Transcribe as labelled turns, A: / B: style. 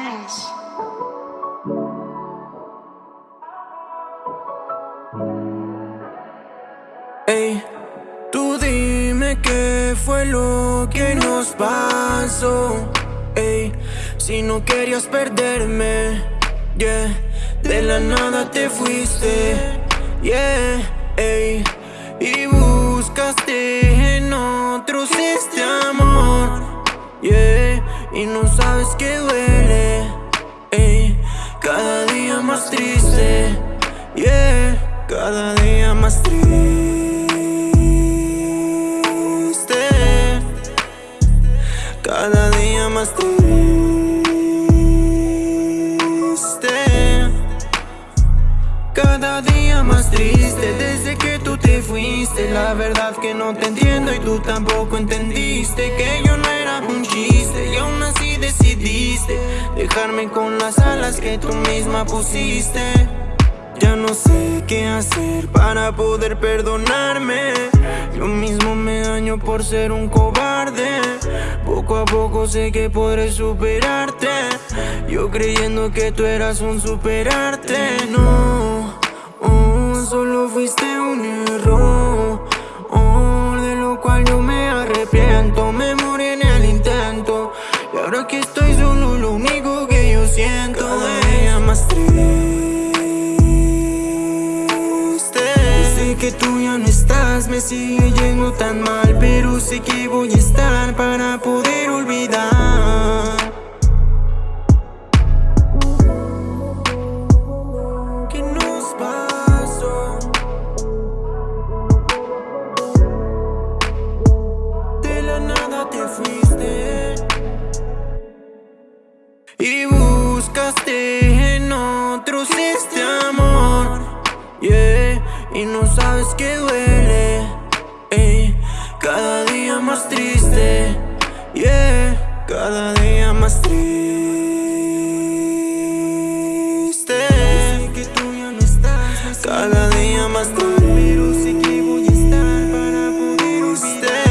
A: Beats.
B: Ey, tú dime qué fue lo que nos pasó. Ey, si no querías perderme, yeah, de la nada te fuiste, yeah, ey, y buscaste en otros este amor, yeah, y no sabes que duele, cada día más triste, yeah, cada día más triste. Cada día más triste. Cada día más triste Desde que tú te fuiste. La verdad que no te entiendo Y tú tampoco entendiste Que yo no era un chiste Y aún así decidiste Dejarme con las alas que tú misma pusiste. Ya no sé qué hacer para poder perdonarme. Yo mismo me daño por ser un cobarde. Poco a poco sé que podré superarte. Yo creyendo que tú eras un superarte. No, oh, solo fuiste un error. Oh, De lo cual yo me arrepiento que tú ya no estás Me sigue yendo tan mal Pero sé que voy a estar para poder olvidar ¿Qué nos pasó? De la nada te fuiste Y buscaste y no sabes que duele ey, Cada día más triste Yeah, cada día más triste. Sé que tú ya no estás Cada día más triste Pero sé que voy a estar para poder olvidar